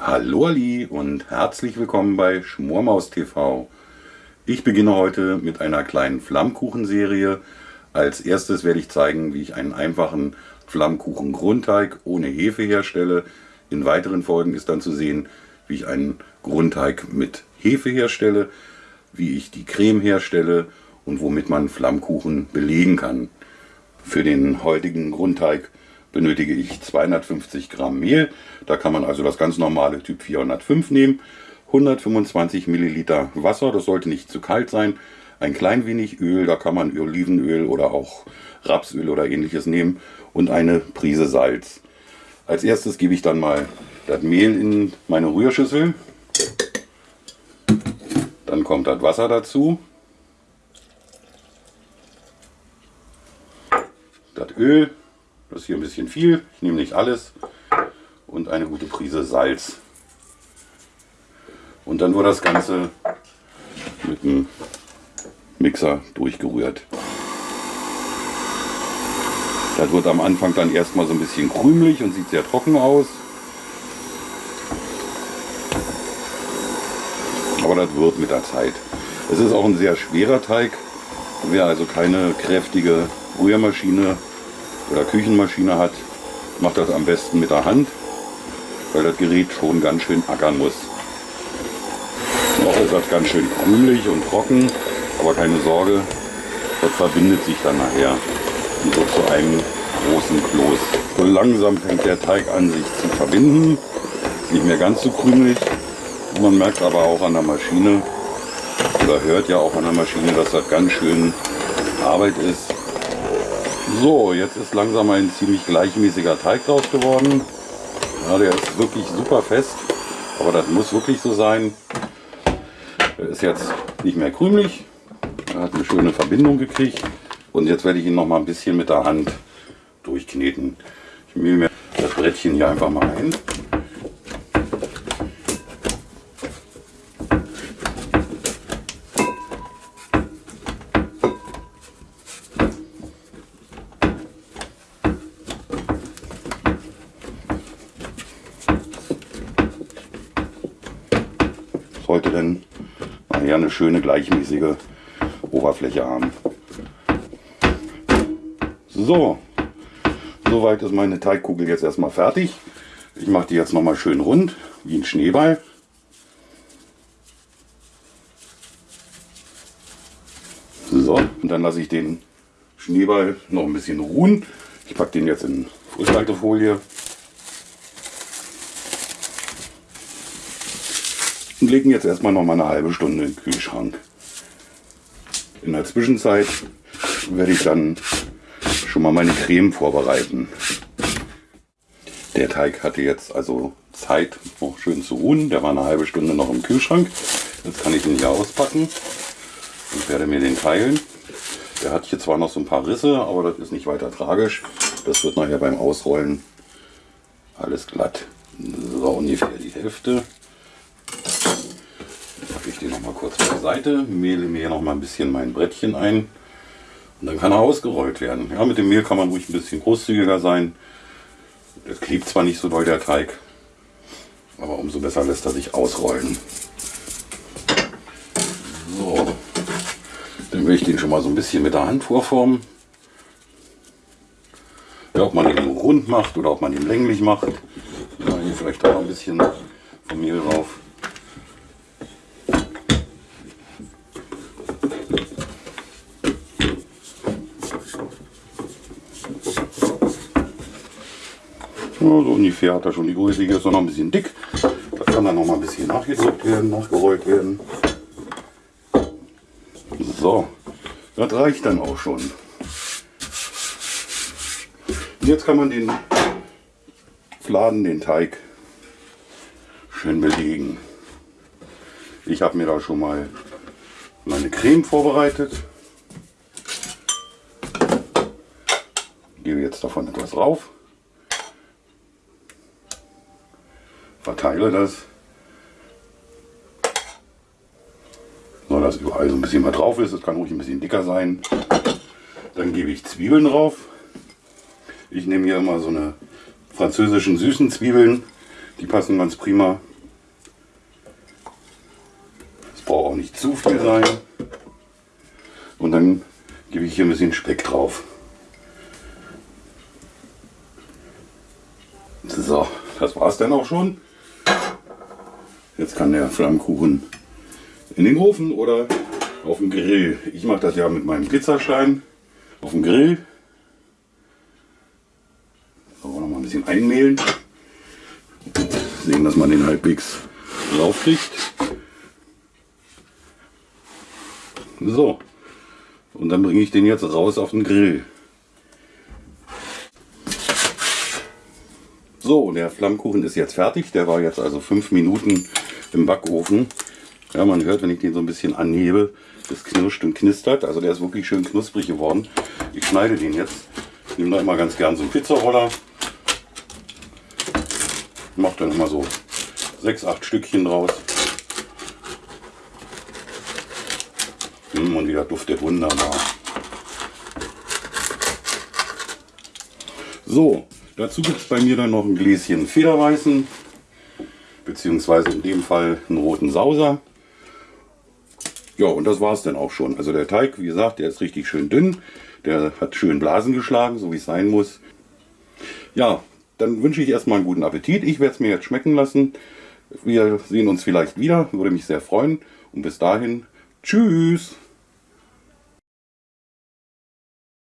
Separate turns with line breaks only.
Hallo Ali und herzlich willkommen bei Schmormaus TV. Ich beginne heute mit einer kleinen Flammkuchenserie. Als erstes werde ich zeigen, wie ich einen einfachen Flammkuchen-Grundteig ohne Hefe herstelle. In weiteren Folgen ist dann zu sehen, wie ich einen Grundteig mit Hefe herstelle, wie ich die Creme herstelle und womit man Flammkuchen belegen kann. Für den heutigen Grundteig benötige ich 250 Gramm Mehl. Da kann man also das ganz normale Typ 405 nehmen. 125 Milliliter Wasser, das sollte nicht zu kalt sein. Ein klein wenig Öl, da kann man Olivenöl oder auch Rapsöl oder ähnliches nehmen. Und eine Prise Salz. Als erstes gebe ich dann mal das Mehl in meine Rührschüssel. Dann kommt das Wasser dazu. Das Öl ist hier ein bisschen viel. Ich nehme nicht alles. Und eine gute Prise Salz. Und dann wird das Ganze mit dem Mixer durchgerührt. Das wird am Anfang dann erstmal so ein bisschen krümelig und sieht sehr trocken aus. Aber das wird mit der Zeit. Es ist auch ein sehr schwerer Teig. Wer also keine kräftige Rührmaschine oder Küchenmaschine hat, macht das am besten mit der Hand, weil das Gerät schon ganz schön ackern muss. Noch ist das ganz schön krümelig und trocken, aber keine Sorge, das verbindet sich dann nachher so zu einem großen Kloß. So langsam fängt der Teig an sich zu verbinden, nicht mehr ganz so krümelig. Man merkt aber auch an der Maschine, oder hört ja auch an der Maschine, dass das ganz schön Arbeit ist, so, jetzt ist langsam ein ziemlich gleichmäßiger Teig draus geworden. Ja, der ist wirklich super fest, aber das muss wirklich so sein. Er ist jetzt nicht mehr krümelig, er hat eine schöne Verbindung gekriegt und jetzt werde ich ihn noch mal ein bisschen mit der Hand durchkneten. Ich mühe mir das Brettchen hier einfach mal ein. Sollte dann nachher eine schöne gleichmäßige Oberfläche haben. So, soweit ist meine Teigkugel jetzt erstmal fertig. Ich mache die jetzt noch mal schön rund, wie ein Schneeball. So, und dann lasse ich den Schneeball noch ein bisschen ruhen. Ich packe den jetzt in Frischhaltefolie. Und legen jetzt erstmal noch mal eine halbe Stunde in den Kühlschrank. In der Zwischenzeit werde ich dann schon mal meine Creme vorbereiten. Der Teig hatte jetzt also Zeit, noch schön zu ruhen. Der war eine halbe Stunde noch im Kühlschrank. Jetzt kann ich ihn hier auspacken und werde mir den teilen. Der hat hier zwar noch so ein paar Risse, aber das ist nicht weiter tragisch. Das wird nachher beim Ausrollen alles glatt. So ungefähr die Hälfte ich den noch mal kurz beiseite, mehle mir noch mal ein bisschen mein Brettchen ein und dann kann er ausgerollt werden. Ja, mit dem Mehl kann man ruhig ein bisschen großzügiger sein. Das klebt zwar nicht so doll der Teig, aber umso besser lässt er sich ausrollen. So, dann will ich den schon mal so ein bisschen mit der Hand vorformen. Ja, ob man den rund macht oder ob man ihn länglich macht. Ja, hier vielleicht auch ein bisschen vom Mehl drauf. Ja, so ungefähr hat er schon die Größe. Hier ist noch ein bisschen dick. Da kann dann noch mal ein bisschen nachgedrückt werden, nachgerollt werden. So, das reicht dann auch schon. Und jetzt kann man den Fladen, den Teig, schön belegen. Ich habe mir da schon mal meine Creme vorbereitet. Gebe jetzt davon etwas drauf. Verteile das. So, dass überall so ein bisschen was drauf ist. Das kann ruhig ein bisschen dicker sein. Dann gebe ich Zwiebeln drauf. Ich nehme hier immer so eine französischen süßen Zwiebeln. Die passen ganz prima. Es braucht auch nicht zu viel sein. Und dann gebe ich hier ein bisschen Speck drauf. So, das es dann auch schon. Jetzt kann der Flammkuchen in den Ofen oder auf dem Grill. Ich mache das ja mit meinem Pizzastein auf dem Grill. So, noch mal ein bisschen einmehlen. Sehen, dass man den halbwegs raufkriegt. So, und dann bringe ich den jetzt raus auf den Grill. So, der Flammkuchen ist jetzt fertig. Der war jetzt also fünf Minuten im Backofen. Ja, man hört, wenn ich den so ein bisschen anhebe, das knirscht und knistert. Also der ist wirklich schön knusprig geworden. Ich schneide den jetzt. Ich nehme da immer ganz gern so einen Pizzaroller. Mache dann immer so sechs, acht Stückchen draus. Und wieder duftet wunderbar. So, dazu gibt es bei mir dann noch ein Gläschen Federweißen, beziehungsweise in dem Fall einen roten Sauser. Ja, und das war es dann auch schon. Also der Teig, wie gesagt, der ist richtig schön dünn. Der hat schön Blasen geschlagen, so wie es sein muss. Ja, dann wünsche ich erstmal einen guten Appetit. Ich werde es mir jetzt schmecken lassen. Wir sehen uns vielleicht wieder, würde mich sehr freuen. Und bis dahin, tschüss!